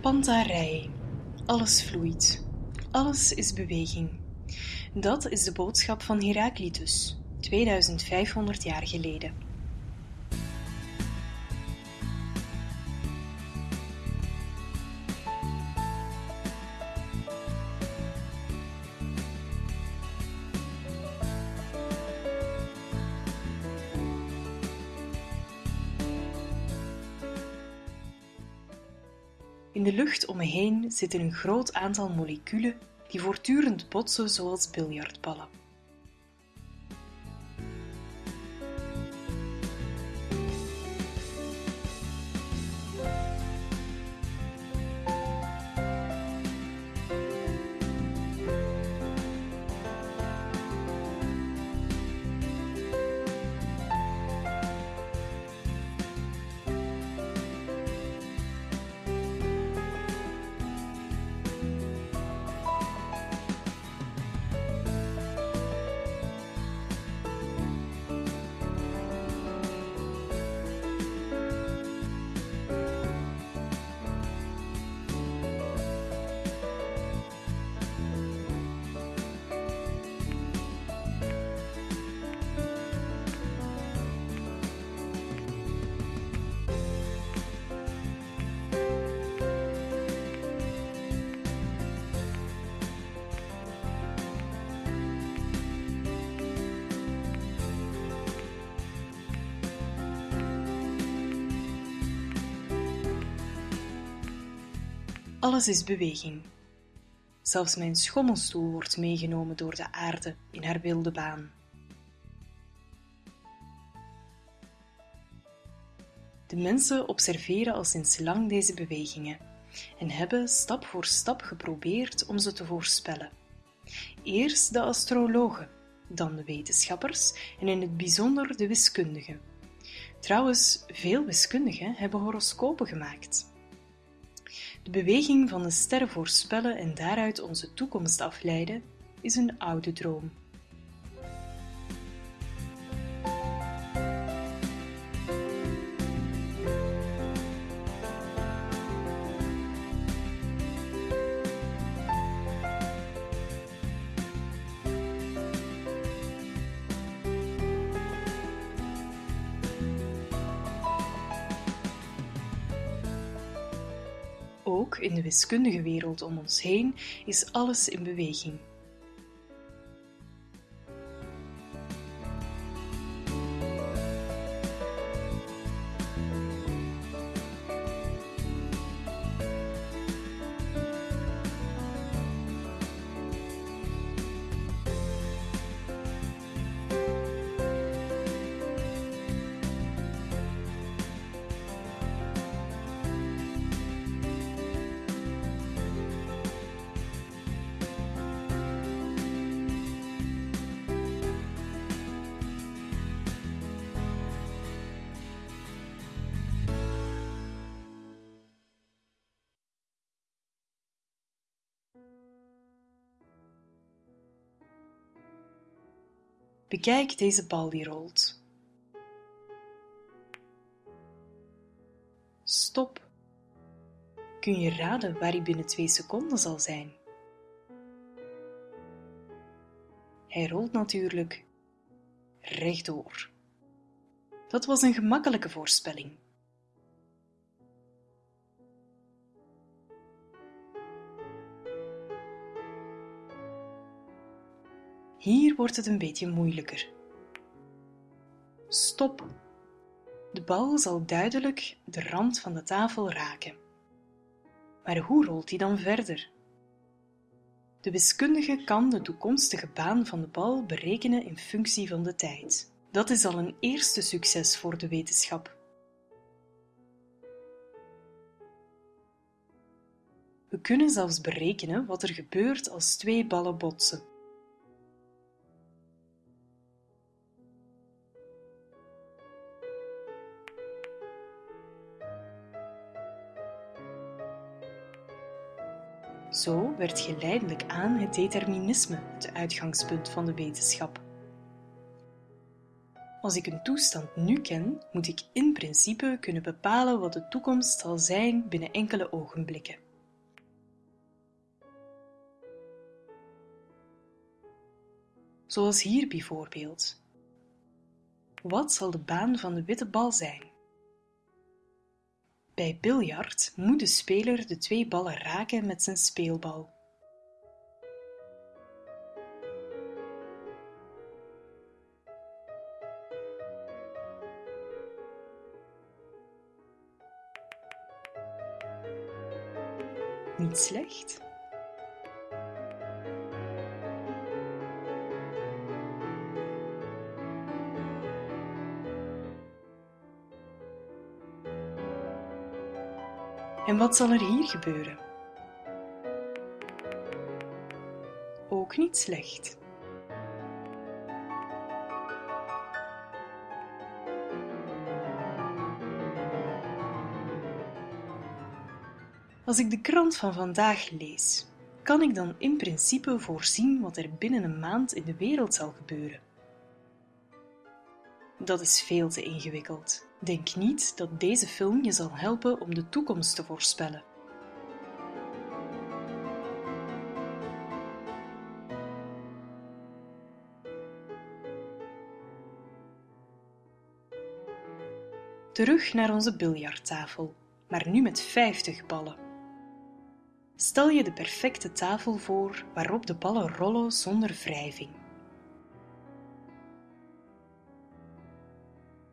Pantarei. Alles vloeit. Alles is beweging. Dat is de boodschap van Heraclitus, 2500 jaar geleden. In de lucht om me heen zitten een groot aantal moleculen die voortdurend botsen zoals biljartballen. Alles is beweging. Zelfs mijn schommelstoel wordt meegenomen door de aarde in haar wilde baan. De mensen observeren al sinds lang deze bewegingen en hebben stap voor stap geprobeerd om ze te voorspellen. Eerst de astrologen, dan de wetenschappers en in het bijzonder de wiskundigen. Trouwens, veel wiskundigen hebben horoscopen gemaakt. De beweging van de sterren voorspellen en daaruit onze toekomst afleiden is een oude droom. Ook in de wiskundige wereld om ons heen is alles in beweging. Bekijk deze bal die rolt. Stop. Kun je raden waar hij binnen twee seconden zal zijn? Hij rolt natuurlijk rechtdoor. Dat was een gemakkelijke voorspelling. Hier wordt het een beetje moeilijker. Stop. De bal zal duidelijk de rand van de tafel raken. Maar hoe rolt hij dan verder? De wiskundige kan de toekomstige baan van de bal berekenen in functie van de tijd. Dat is al een eerste succes voor de wetenschap. We kunnen zelfs berekenen wat er gebeurt als twee ballen botsen. Zo werd geleidelijk aan het determinisme het uitgangspunt van de wetenschap. Als ik een toestand nu ken, moet ik in principe kunnen bepalen wat de toekomst zal zijn binnen enkele ogenblikken. Zoals hier bijvoorbeeld. Wat zal de baan van de witte bal zijn? Bij biljart moet de speler de twee ballen raken met zijn speelbal. Niet slecht. En wat zal er hier gebeuren? Ook niet slecht. Als ik de krant van vandaag lees, kan ik dan in principe voorzien wat er binnen een maand in de wereld zal gebeuren? Dat is veel te ingewikkeld. Denk niet dat deze film je zal helpen om de toekomst te voorspellen. Terug naar onze biljarttafel, maar nu met 50 ballen. Stel je de perfecte tafel voor waarop de ballen rollen zonder wrijving.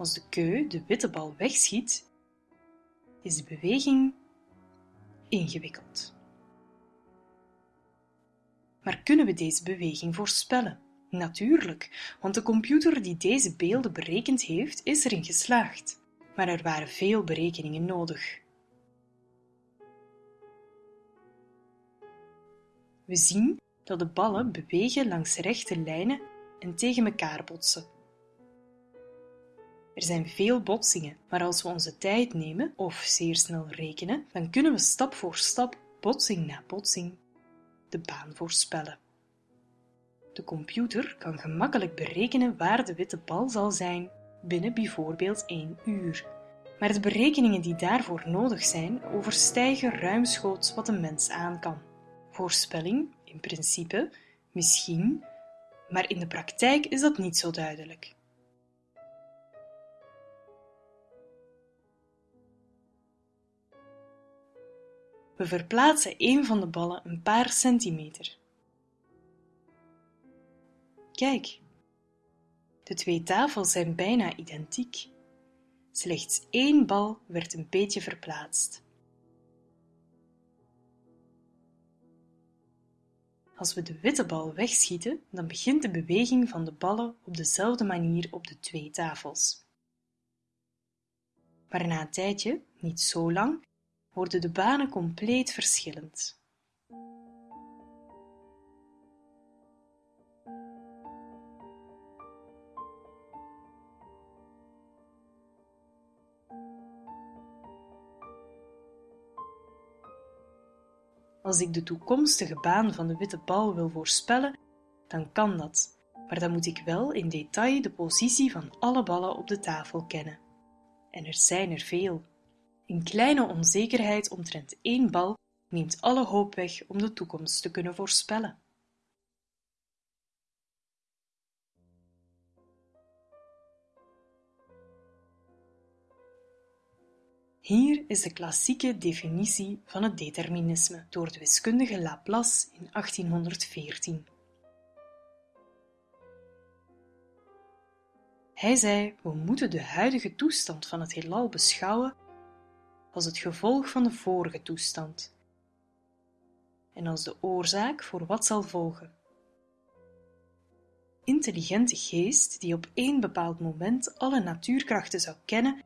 Als de keu de witte bal wegschiet, is de beweging ingewikkeld. Maar kunnen we deze beweging voorspellen? Natuurlijk, want de computer die deze beelden berekend heeft, is erin geslaagd. Maar er waren veel berekeningen nodig. We zien dat de ballen bewegen langs rechte lijnen en tegen elkaar botsen. Er zijn veel botsingen, maar als we onze tijd nemen of zeer snel rekenen, dan kunnen we stap voor stap, botsing na botsing, de baan voorspellen. De computer kan gemakkelijk berekenen waar de witte bal zal zijn binnen bijvoorbeeld één uur. Maar de berekeningen die daarvoor nodig zijn, overstijgen ruimschoots wat een mens aan kan. Voorspelling, in principe, misschien, maar in de praktijk is dat niet zo duidelijk. We verplaatsen een van de ballen een paar centimeter. Kijk, de twee tafels zijn bijna identiek. Slechts één bal werd een beetje verplaatst. Als we de witte bal wegschieten, dan begint de beweging van de ballen op dezelfde manier op de twee tafels. Maar na een tijdje, niet zo lang, worden de banen compleet verschillend. Als ik de toekomstige baan van de witte bal wil voorspellen, dan kan dat, maar dan moet ik wel in detail de positie van alle ballen op de tafel kennen. En er zijn er veel. Een kleine onzekerheid omtrent één bal neemt alle hoop weg om de toekomst te kunnen voorspellen. Hier is de klassieke definitie van het determinisme door de wiskundige Laplace in 1814. Hij zei: We moeten de huidige toestand van het heelal beschouwen als het gevolg van de vorige toestand en als de oorzaak voor wat zal volgen. Intelligente geest die op één bepaald moment alle natuurkrachten zou kennen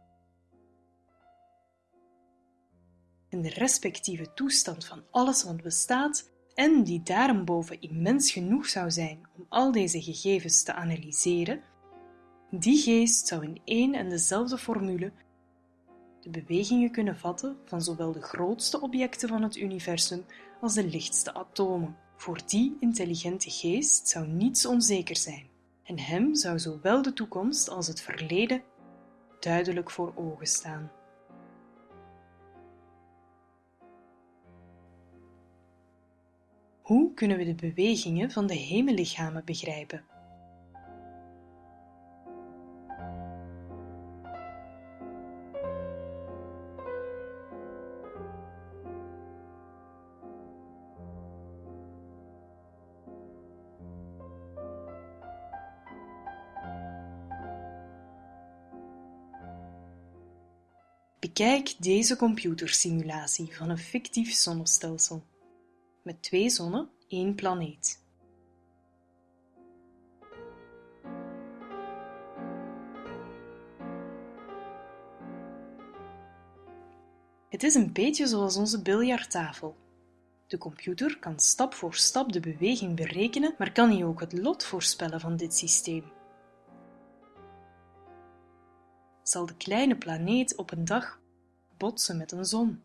en de respectieve toestand van alles wat bestaat en die daarboven immens genoeg zou zijn om al deze gegevens te analyseren, die geest zou in één en dezelfde formule de bewegingen kunnen vatten van zowel de grootste objecten van het universum als de lichtste atomen. Voor die intelligente geest zou niets onzeker zijn, en hem zou zowel de toekomst als het verleden duidelijk voor ogen staan. Hoe kunnen we de bewegingen van de hemellichamen begrijpen? Bekijk deze computersimulatie van een fictief zonnestelsel met twee zonnen, één planeet. Het is een beetje zoals onze biljarttafel. De computer kan stap voor stap de beweging berekenen, maar kan hij ook het lot voorspellen van dit systeem? Zal de kleine planeet op een dag botsen met een zon?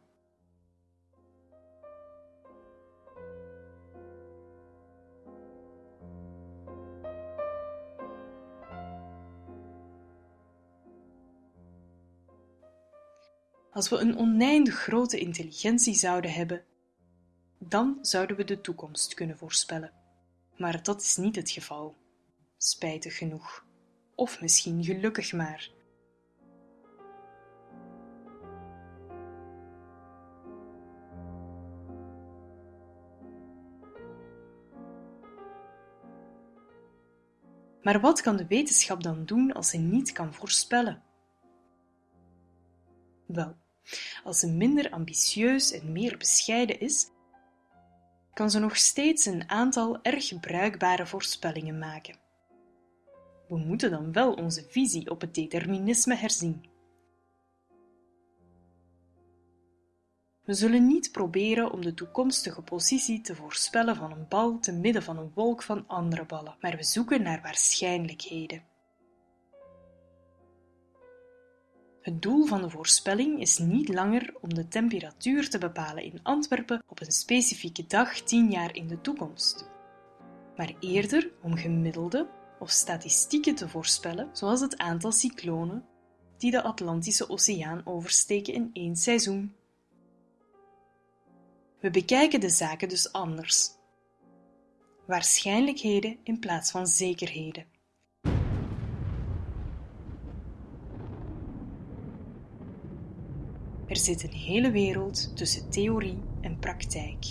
Als we een oneindig grote intelligentie zouden hebben, dan zouden we de toekomst kunnen voorspellen. Maar dat is niet het geval. Spijtig genoeg. Of misschien gelukkig maar. Maar wat kan de wetenschap dan doen als ze niet kan voorspellen? Wel, als ze minder ambitieus en meer bescheiden is, kan ze nog steeds een aantal erg bruikbare voorspellingen maken. We moeten dan wel onze visie op het determinisme herzien. We zullen niet proberen om de toekomstige positie te voorspellen van een bal te midden van een wolk van andere ballen, maar we zoeken naar waarschijnlijkheden. Het doel van de voorspelling is niet langer om de temperatuur te bepalen in Antwerpen op een specifieke dag tien jaar in de toekomst, maar eerder om gemiddelde of statistieken te voorspellen, zoals het aantal cyclonen die de Atlantische Oceaan oversteken in één seizoen. We bekijken de zaken dus anders. Waarschijnlijkheden in plaats van zekerheden. Er zit een hele wereld tussen theorie en praktijk.